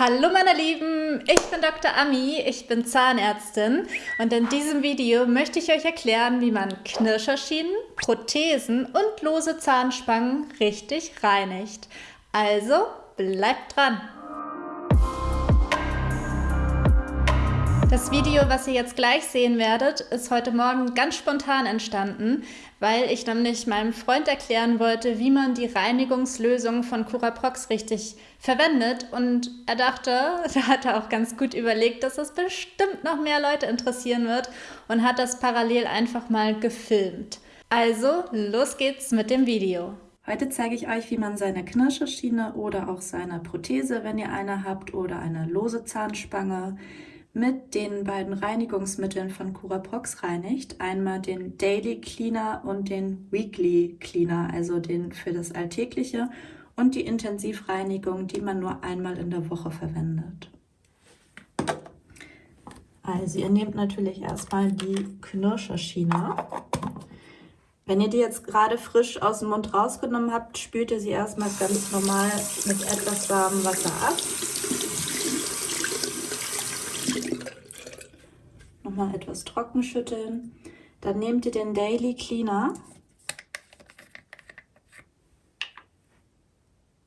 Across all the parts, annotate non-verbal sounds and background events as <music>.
Hallo meine Lieben, ich bin Dr. Ami, ich bin Zahnärztin und in diesem Video möchte ich euch erklären, wie man Knirscherschienen, Prothesen und lose Zahnspangen richtig reinigt. Also bleibt dran! Das Video, was ihr jetzt gleich sehen werdet, ist heute Morgen ganz spontan entstanden, weil ich nämlich meinem Freund erklären wollte, wie man die Reinigungslösung von Curaprox richtig verwendet. Und er dachte, <laughs> da hat er auch ganz gut überlegt, dass das bestimmt noch mehr Leute interessieren wird und hat das parallel einfach mal gefilmt. Also, los geht's mit dem Video. Heute zeige ich euch, wie man seine Knirscherschiene oder auch seine Prothese, wenn ihr eine habt, oder eine lose Zahnspange mit den beiden Reinigungsmitteln von Curaprox reinigt. Einmal den Daily Cleaner und den Weekly Cleaner, also den für das Alltägliche und die Intensivreinigung, die man nur einmal in der Woche verwendet. Also ihr nehmt natürlich erstmal die Knirscherschiene. Wenn ihr die jetzt gerade frisch aus dem Mund rausgenommen habt, spült ihr sie erstmal ganz normal mit etwas warmem Wasser ab. Nochmal etwas trocken schütteln. Dann nehmt ihr den Daily Cleaner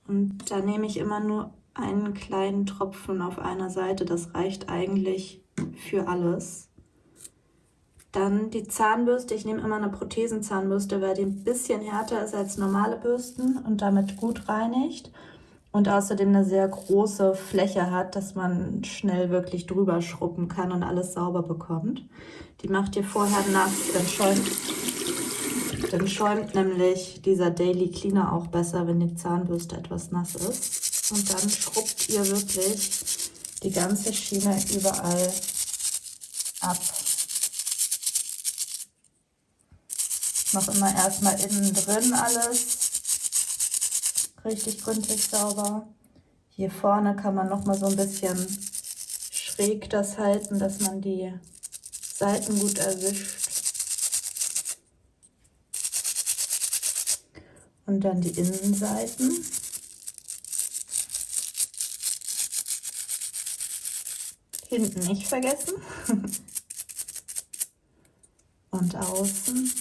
und da nehme ich immer nur einen kleinen Tropfen auf einer Seite. Das reicht eigentlich für alles. Dann die Zahnbürste. Ich nehme immer eine Prothesenzahnbürste, weil die ein bisschen härter ist als normale Bürsten und damit gut reinigt und außerdem eine sehr große Fläche hat, dass man schnell wirklich drüber schrubben kann und alles sauber bekommt. Die macht ihr vorher nass, dann schäumt, dann schäumt nämlich dieser Daily Cleaner auch besser, wenn die Zahnbürste etwas nass ist. Und dann schrubbt ihr wirklich die ganze Schiene überall ab. Ich mache immer erstmal innen drin alles richtig gründlich sauber. Hier vorne kann man noch mal so ein bisschen schräg das halten, dass man die Seiten gut erwischt. Und dann die Innenseiten. Hinten nicht vergessen. <laughs> Und außen.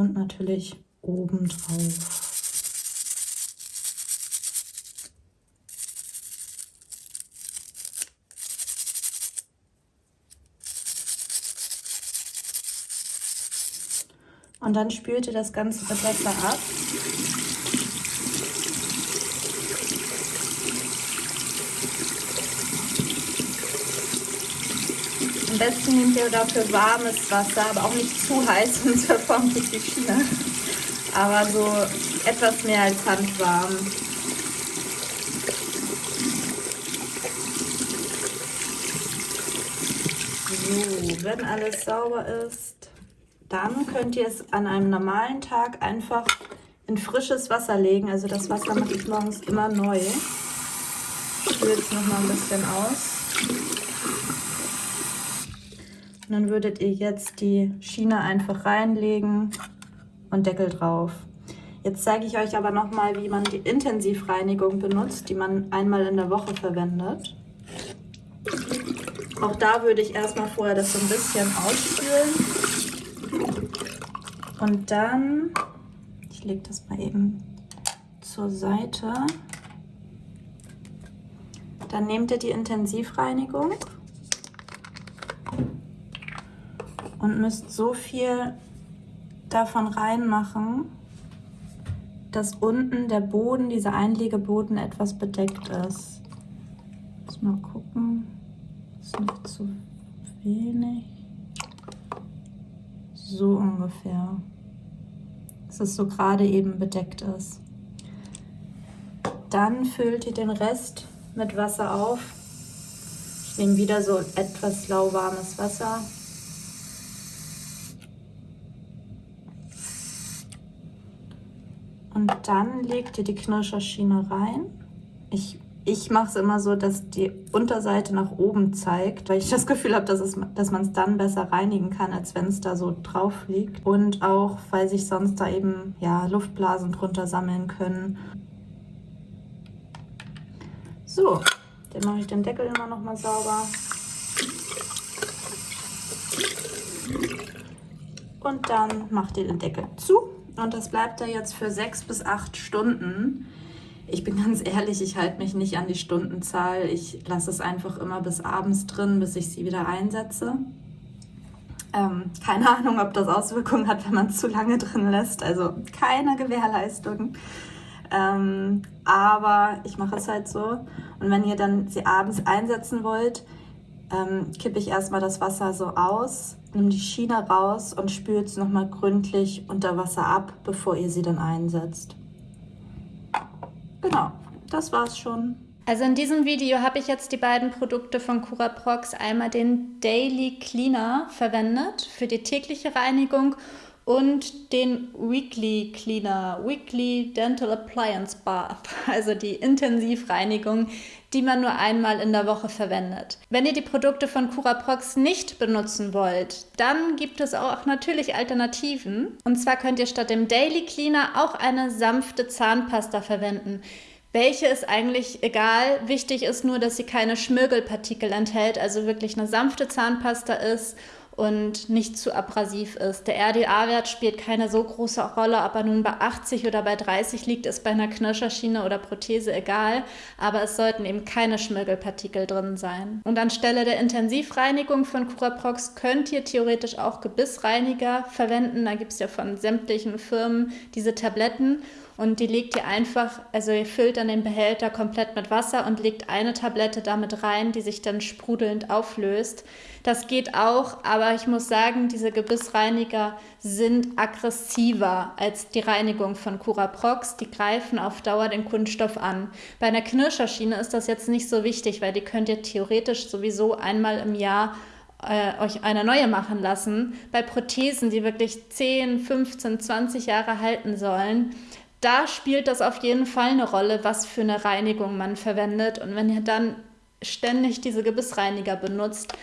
Und natürlich oben drauf. Und dann spült das Ganze Wasser ab. Am besten nehmt ihr dafür warmes Wasser, aber auch nicht zu heiß, <laughs> sonst verformt sich die Schiene. Aber so etwas mehr als handwarm. So, wenn alles sauber ist, dann könnt ihr es an einem normalen Tag einfach in frisches Wasser legen. Also das Wasser mache ich morgens immer neu. Ich spüle es nochmal ein bisschen aus. Und dann würdet ihr jetzt die Schiene einfach reinlegen und Deckel drauf. Jetzt zeige ich euch aber nochmal, wie man die Intensivreinigung benutzt, die man einmal in der Woche verwendet. Auch da würde ich erstmal vorher das so ein bisschen ausspülen. Und dann, ich lege das mal eben zur Seite, dann nehmt ihr die Intensivreinigung und müsst so viel davon reinmachen, dass unten der Boden, dieser Einlegeboden etwas bedeckt ist. Muss mal gucken, ist nicht zu wenig. So ungefähr. Dass es so gerade eben bedeckt ist. Dann füllt ihr den Rest mit Wasser auf. Ich nehme wieder so etwas lauwarmes Wasser. Und dann legt ihr die Knirscherschiene rein. Ich Ich mache es immer so, dass die Unterseite nach oben zeigt, weil ich das Gefühl habe, dass, dass man es dann besser reinigen kann, als wenn es da so drauf liegt. Und auch, weil sich sonst da eben ja, Luftblasen drunter sammeln können. So, dann mache ich den Deckel immer noch mal sauber. Und dann macht ihr den Deckel zu. Und das bleibt da jetzt für sechs bis acht Stunden. Ich bin ganz ehrlich, ich halte mich nicht an die Stundenzahl. Ich lasse es einfach immer bis abends drin, bis ich sie wieder einsetze. Ähm, keine Ahnung, ob das Auswirkungen hat, wenn man es zu lange drin lässt. Also keine Gewährleistung. Ähm, aber ich mache es halt so. Und wenn ihr dann sie abends einsetzen wollt, ähm, kippe ich erstmal das Wasser so aus, nehme die Schiene raus und spült es nochmal gründlich unter Wasser ab, bevor ihr sie dann einsetzt. Genau, das war's schon. Also in diesem Video habe ich jetzt die beiden Produkte von Curaprox, einmal den Daily Cleaner verwendet für die tägliche Reinigung und den Weekly Cleaner, Weekly Dental Appliance Bath, <laughs> also die Intensivreinigung, die man nur einmal in der Woche verwendet. Wenn ihr die Produkte von Curaprox nicht benutzen wollt, dann gibt es auch natürlich Alternativen. Und zwar könnt ihr statt dem Daily Cleaner auch eine sanfte Zahnpasta verwenden. Welche ist eigentlich egal. Wichtig ist nur, dass sie keine Schmirgelpartikel enthält, also wirklich eine sanfte Zahnpasta ist und nicht zu abrasiv ist. Der RDA-Wert spielt keine so große Rolle, ob er nun bei 80 oder bei 30 liegt, ist bei einer Knirscherschiene oder Prothese egal, aber es sollten eben keine Schmirgelpartikel drin sein. Und anstelle der Intensivreinigung von Curaprox könnt ihr theoretisch auch Gebissreiniger verwenden. Da gibt es ja von sämtlichen Firmen diese Tabletten und die legt ihr einfach, also ihr füllt dann den Behälter komplett mit Wasser und legt eine Tablette damit rein, die sich dann sprudelnd auflöst. Das geht auch, aber ich muss sagen, diese Gebissreiniger sind aggressiver als die Reinigung von Curaprox. Die greifen auf Dauer den Kunststoff an. Bei einer Knirscherschiene ist das jetzt nicht so wichtig, weil die könnt ihr theoretisch sowieso einmal im Jahr äh, euch eine neue machen lassen. Bei Prothesen, die wirklich 10, 15, 20 Jahre halten sollen, da spielt das auf jeden Fall eine Rolle, was für eine Reinigung man verwendet. Und wenn ihr dann ständig diese Gebissreiniger benutzt,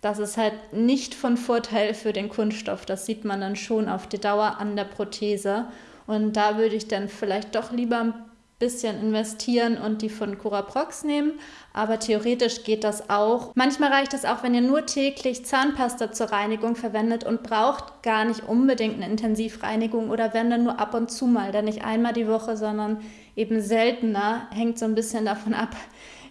das ist halt nicht von Vorteil für den Kunststoff. Das sieht man dann schon auf die Dauer an der Prothese. Und da würde ich dann vielleicht doch lieber ein bisschen investieren und die von Curaprox nehmen. Aber theoretisch geht das auch. Manchmal reicht es auch, wenn ihr nur täglich Zahnpasta zur Reinigung verwendet und braucht gar nicht unbedingt eine Intensivreinigung oder wenn dann nur ab und zu mal, dann nicht einmal die Woche, sondern eben seltener. Hängt so ein bisschen davon ab,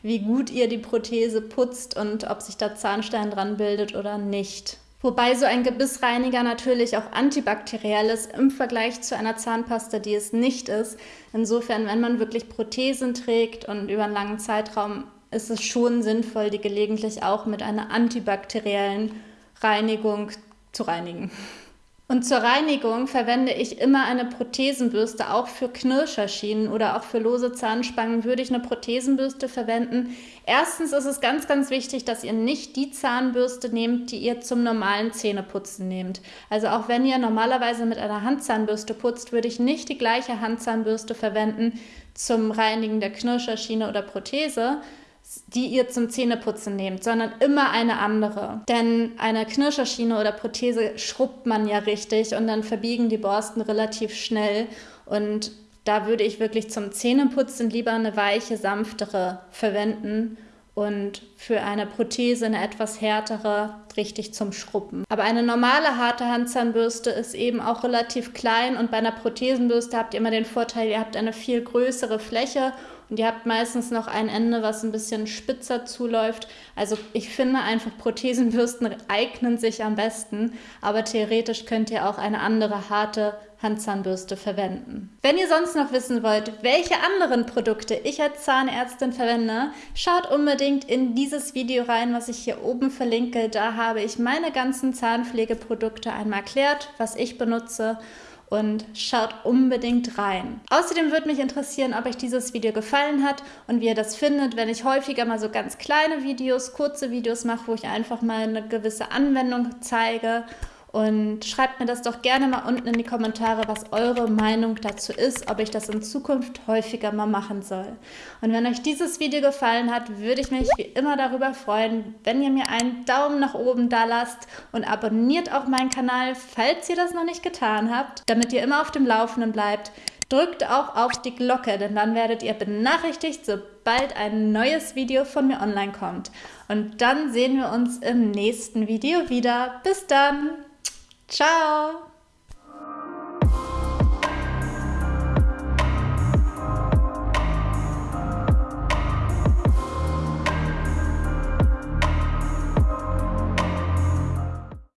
wie gut ihr die Prothese putzt und ob sich da Zahnstein dran bildet oder nicht. Wobei so ein Gebissreiniger natürlich auch antibakteriell ist im Vergleich zu einer Zahnpasta, die es nicht ist. Insofern, wenn man wirklich Prothesen trägt und über einen langen Zeitraum, ist es schon sinnvoll, die gelegentlich auch mit einer antibakteriellen Reinigung zu reinigen. Und zur Reinigung verwende ich immer eine Prothesenbürste. Auch für Knirscherschienen oder auch für lose Zahnspangen würde ich eine Prothesenbürste verwenden. Erstens ist es ganz, ganz wichtig, dass ihr nicht die Zahnbürste nehmt, die ihr zum normalen Zähneputzen nehmt. Also auch wenn ihr normalerweise mit einer Handzahnbürste putzt, würde ich nicht die gleiche Handzahnbürste verwenden zum Reinigen der Knirscherschiene oder Prothese, die ihr zum Zähneputzen nehmt, sondern immer eine andere. Denn eine Knirscherschiene oder Prothese schrubbt man ja richtig und dann verbiegen die Borsten relativ schnell. Und da würde ich wirklich zum Zähneputzen lieber eine weiche, sanftere verwenden und für eine Prothese eine etwas härtere richtig zum Schrubben. Aber eine normale harte Handzahnbürste ist eben auch relativ klein und bei einer Prothesenbürste habt ihr immer den Vorteil, ihr habt eine viel größere Fläche und ihr habt meistens noch ein Ende, was ein bisschen spitzer zuläuft. Also ich finde einfach, Prothesenbürsten eignen sich am besten, aber theoretisch könnt ihr auch eine andere harte Handzahnbürste verwenden. Wenn ihr sonst noch wissen wollt, welche anderen Produkte ich als Zahnärztin verwende, schaut unbedingt in dieses Video rein, was ich hier oben verlinke. Da habe ich meine ganzen Zahnpflegeprodukte einmal erklärt, was ich benutze und schaut unbedingt rein. Außerdem würde mich interessieren, ob euch dieses Video gefallen hat und wie ihr das findet, wenn ich häufiger mal so ganz kleine Videos, kurze Videos mache, wo ich einfach mal eine gewisse Anwendung zeige Und schreibt mir das doch gerne mal unten in die Kommentare, was eure Meinung dazu ist, ob ich das in Zukunft häufiger mal machen soll. Und wenn euch dieses Video gefallen hat, würde ich mich wie immer darüber freuen, wenn ihr mir einen Daumen nach oben da lasst und abonniert auch meinen Kanal, falls ihr das noch nicht getan habt, damit ihr immer auf dem Laufenden bleibt. Drückt auch auf die Glocke, denn dann werdet ihr benachrichtigt, sobald ein neues Video von mir online kommt. Und dann sehen wir uns im nächsten Video wieder. Bis dann! Ciao!